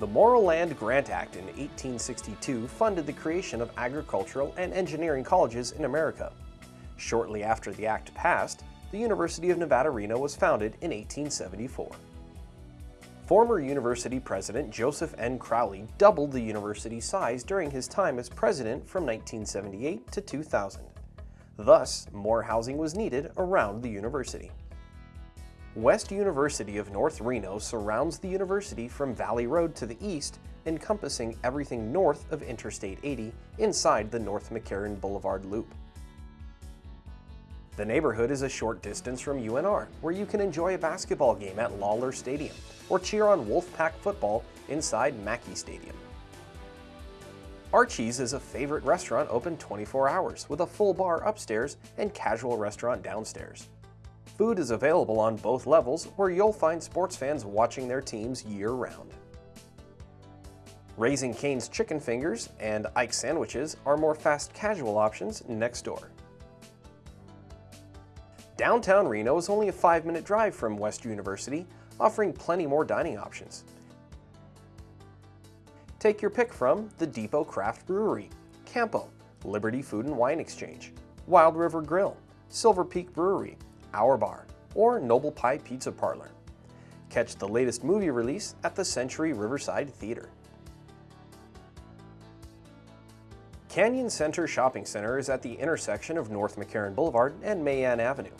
The Morrill Land Grant Act in 1862 funded the creation of agricultural and engineering colleges in America. Shortly after the act passed, the University of Nevada, Reno was founded in 1874. Former university president Joseph N. Crowley doubled the university's size during his time as president from 1978 to 2000. Thus, more housing was needed around the university. West University of North Reno surrounds the university from Valley Road to the east, encompassing everything north of Interstate 80 inside the North McCarran Boulevard Loop. The neighborhood is a short distance from UNR, where you can enjoy a basketball game at Lawlor Stadium or cheer on Wolfpack football inside Mackay Stadium. Archie's is a favorite restaurant open 24 hours with a full bar upstairs and casual restaurant downstairs. Food is available on both levels where you'll find sports fans watching their teams year-round. Raising Cane's Chicken Fingers and Ike's Sandwiches are more fast casual options next door. Downtown Reno is only a 5-minute drive from West University, offering plenty more dining options. Take your pick from the Depot Craft Brewery, Campo, Liberty Food and Wine Exchange, Wild River Grill, Silver Peak Brewery, our Bar, or Noble Pie Pizza Parlor. Catch the latest movie release at the Century Riverside Theater. Canyon Center Shopping Center is at the intersection of North McCarran Boulevard and Mae Anne Avenue.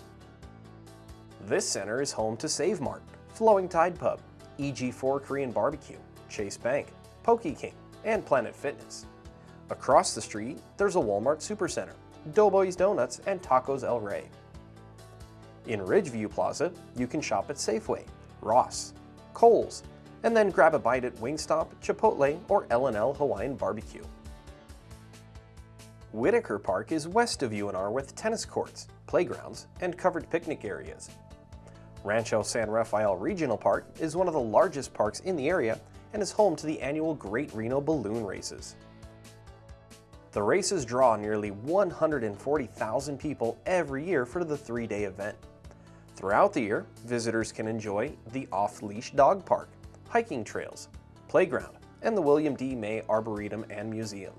This center is home to Save Mart, Flowing Tide Pub, EG4 Korean Barbecue, Chase Bank, Poke King, and Planet Fitness. Across the street, there's a Walmart Supercenter, Doughboys Donuts, and Tacos El Rey. In Ridgeview Plaza, you can shop at Safeway, Ross, Kohl's, and then grab a bite at Wingstop, Chipotle, or L&L Hawaiian Barbecue. Whitaker Park is west of UNR with tennis courts, playgrounds, and covered picnic areas. Rancho San Rafael Regional Park is one of the largest parks in the area and is home to the annual Great Reno Balloon Races. The races draw nearly 140,000 people every year for the three-day event. Throughout the year, visitors can enjoy the off-leash dog park, hiking trails, playground, and the Wilbur D. May Arboretum and Museum.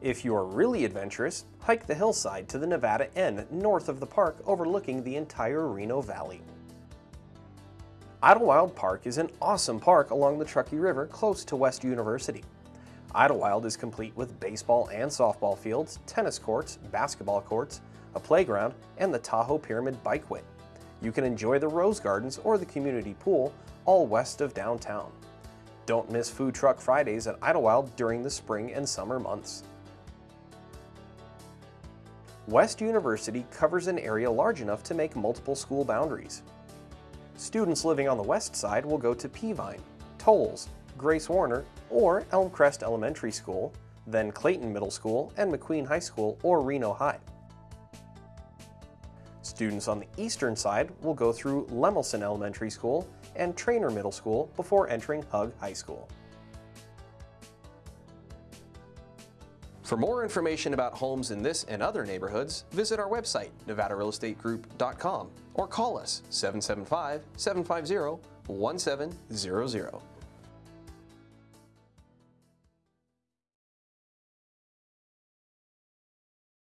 If you are really adventurous, hike the hillside to the Nevada N north of the park overlooking the entire Reno Valley. Idlewild Park is an awesome park along the Truckee River close to West University. Idlewild is complete with baseball and softball fields, tennis courts, basketball courts, a playground, and the Tahoe Pyramid Bikeway. You can enjoy the Rose Gardens or the community pool, all west of downtown. Don't miss Food Truck Fridays at Idlewild during the spring and summer months. West University covers an area large enough to make multiple school boundaries. Students living on the west side will go to Peavine, Toles, Grace Warner, or Elmcrest Elementary School, then Clayton Middle School and McQueen High School or Reno High. Students on the eastern side will go through Lemelson Elementary School and Traner Middle School before entering Hug High School. For more information about homes in this and other neighborhoods, visit our website, nevadarealestategroup.com, or call us 775-750-1700.